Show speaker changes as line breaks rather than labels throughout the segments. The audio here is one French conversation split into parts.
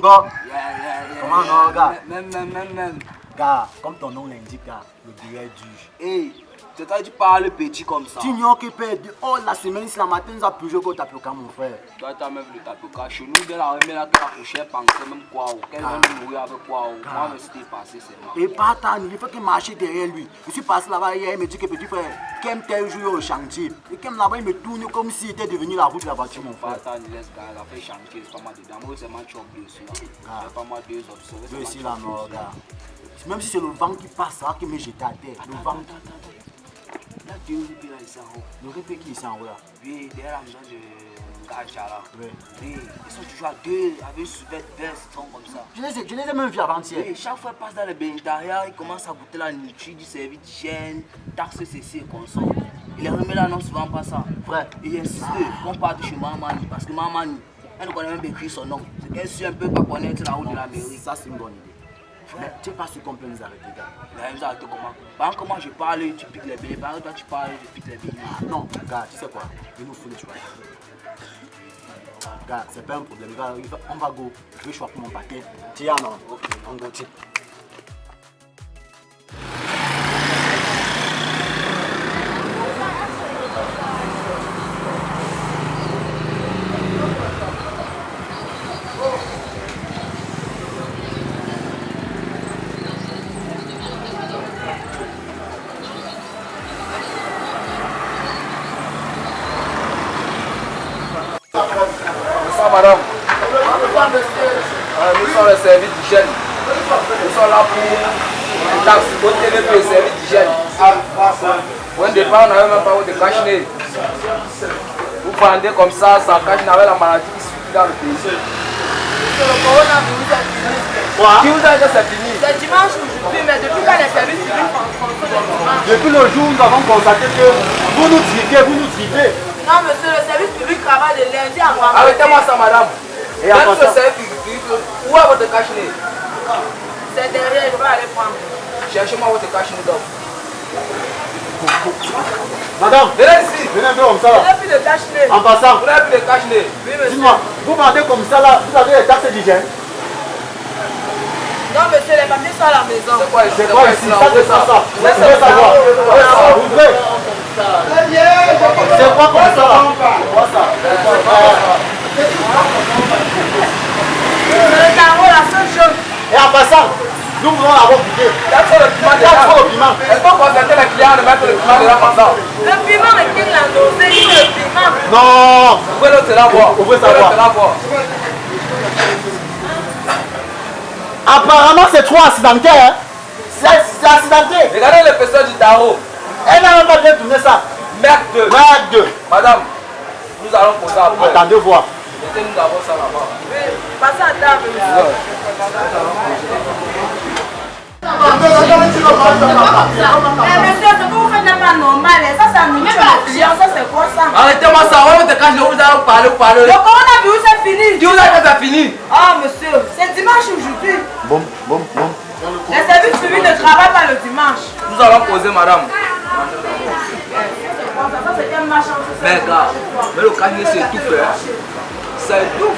Gars.
Yeah, yeah, yeah,
Comment
Même, même, même, même.
Gars, comme ton nom l'indique, gars, le billet.
Hey, c'est toi qui parles petit comme ça.
Tu ignores que père, de oh la semaine, si la matin, nous a plougé au tapoka, mon frère.
Toi, t'as même vu le tapoka. Chez nous, de la remet là, tu as couché, penser même quoi. ou Qu'elle va nous mourir avec quoi. ou Moi, mais c'était passé, c'est moi.
Et pas tant, il faut qu'il marche derrière lui. Je suis passé là-bas hier, il me dit que petit frère, Kem tel jour au chantier. Et Kem là-bas, il me tourne comme s'il était devenu la route de la voiture, mon
Pas
frère.
tant, laisse gars, elle a fait chantier, c'est pas mal dedans. Moi, c'est moi qui dessus là.
Ah.
C'est pas mal deux options.
Je suis là, non, gars. Même si c'est le vent qui passe, ça va que me jeter à terre. Le vent,
Où, puis là, ici en haut.
le répé qui est en haut là?
Oui, derrière la maison de Gacha là. Oui, ils sont toujours à deux, avec une sous-vête verte, citron comme ça.
Je les ai, je les ai même vus avant-hier.
Et chaque fois qu'il passe dans le bénétariat, il commence à goûter la nourriture du service d'hygiène, taxe ceci et consomme. Il les remet là, non, souvent pas ça.
Frère,
Il insiste qu'on parte chez Mamani, parce que Mamani, elle ne connaît même pas écrire son nom. C'est qu'elle suit un peu pas connaître la route de la mairie.
ça c'est une bonne idée. Tu sais pas ce qu'on peut nous arrêter, gars.
La même chose, comment Par exemple, comment je parle, tu piques les bébés. Par exemple, toi, tu parles, je pique les bébés.
Non, gars, tu sais quoi? Il nous faut le choix. Gars, c'est pas un problème. Gars, on va go. Je vais choisir mon paquet. Tiens, non? On go, tiens.
Madame. Euh, nous sommes le service d'hygiène. Nous sommes là pour les taxes, au le service d'hygiène. Au départ, on n'avait même pas de cache-nez. Vous vendez comme ça, sans cache-nez avec la maladie qui suit dans le pays.
Fini.
Qui vous a dit que c'est fini?
C'est dimanche aujourd'hui, mais depuis quand les services publics font
Depuis le jour où nous avons constaté que vous nous tripez, vous nous tripez.
Non, monsieur, le travaille de lundi à vendredi.
Arrêtez-moi ça, madame.
Et
Même ce service où est votre cache-nez?
C'est derrière, je vais aller prendre.
Cherchez-moi votre cache-nez donc.
Madame,
Venez ici.
venez un peu comme ça. Là.
n'ai plus de cache-nez.
En passant,
Vous n'avez plus de cache-nez.
Oui, monsieur.
vous vendez comme ça là, vous avez les taxes d'hygiène.
Non, monsieur, les papiers sont à la maison.
C'est quoi ici?
C'est quoi ici? Ça, c'est ça. Vous
Laissez
voulez savoir
ça.
Vous voulez savoir Ouvrez. C'est quoi comme ça là C'est quoi ça
C'est le carreau, la seule chose.
Et en passant, voulons avoir piqué.
Il y a trop de piment
Il y a trop de piment.
Est-ce qu'on consentait les clients de mettre le piment dedans comme ça
Le piment me quitte la nausée, il le piment.
Non
Ouvrez le là voir.
Ouvrez ça
le
voir. Apparemment, c'est trop accidenté. Hein? C'est c'est accidenté.
Regardez l'épaisseur du tarot.
Elle n'a même pas bien tourné ça.
Merde.
Merde.
Madame, nous allons poser après.
Attendez voir.
Mettez-nous d'abord ça là-bas.
Oui, passez à table,
Arrêtez-moi ça, on va te cacher, vous allez parler, parler.
Le coronavirus est fini.
Qui vous a c'est
Ah, monsieur, c'est dimanche aujourd'hui. Les services ne travaillent pas le dimanche.
Nous allons poser, madame.
C'est
Mais gars, mais le c'est. C'est tout.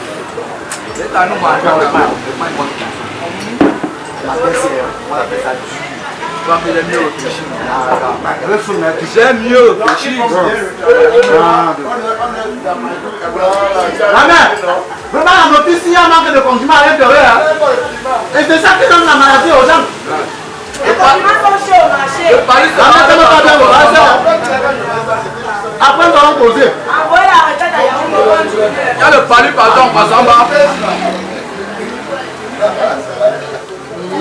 C'est à nous manger.
On appelle ça, on appelle ça du.
Tu vas faire mieux réfléchir. J'aime mieux réfléchir.
La mère, vraiment la notice, il y a un manque de condiments à l'intérieur. hein. Et c'est ça qui donne la maladie aux gens.
Les documents sont chauds au marché.
Le Paris,
mère, elle pas bien, ça. Après, nous allons poser.
Envoyez la retraite à Yahoo.
Il y a le palu, pardon, passant bas.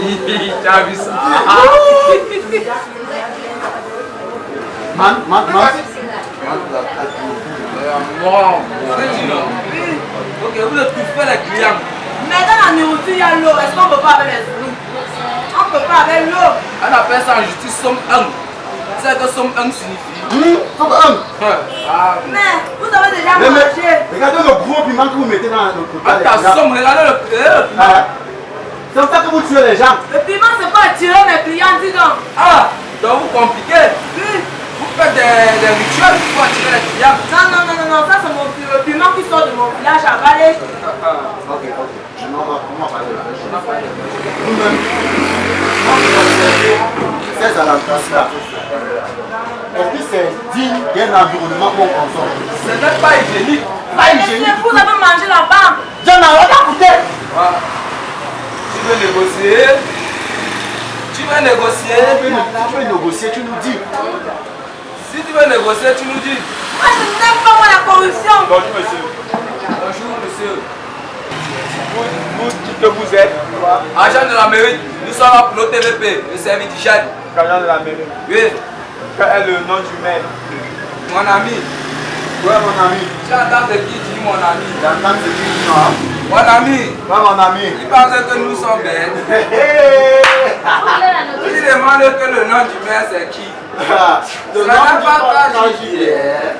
Tu as vu ça
Man, man, man.
Bon, Ok, vous êtes tout fait les clients.
Mais dans la nourriture, il y a l'eau. Est-ce qu'on ne peut pas avec les fruits? On ne peut pas avec l'eau.
On appelle ça en justice somme 1. C'est que somme 1 signifie?
Hum, faut que un.
Ah,
Mais vous avez déjà
Mais, mais,
mangé.
regardez le gros piment que vous mettez dans le
Ah, somme, regardez le. eh,
Ah, comme ça que vous tuez les gens.
Le piment, c'est pas attirer mes clients, dis donc.
Ah, donc vous compliquez.
Oui.
Vous faites des, des rituels pour attirer les clients.
Non, non, non, non, non, ça c'est mon le piment qui sort de mon village à Valais.
Ok, ok. Je m'en vais, on va parler là. Nous-mêmes, ces alentours-là, est-ce que c'est digne d'un environnement qu'on consomme?
Ce n'est pas hygiénique.
Pas hygiénique.
vous avez mangé là-bas.
J'en ai rien à coûter.
Veux négocier Tu veux négocier
Tu peux, tu peux négocier, tu nous dis.
Si tu veux négocier, tu nous dis.
Moi, je n'aime pas moi la corruption.
Bonjour monsieur.
Bonjour monsieur.
Vous, vous qui que vous êtes
Agent de la mairie, nous sommes là pour nos TVP, le service d'hygiène.
Gagnant de la mairie.
Oui,
Quel est le nom du maire?
Mon ami.
Ouais, mon ami.
Tu entends ce qu'il dit, mon ami.
J'entends ce dis, non
Mon ami,
mon ami.
il pense que nous sommes bêtes.
Hey,
Il demande que le nom du maire c'est qui?
Ah, le nom du
ta
partage
juillet.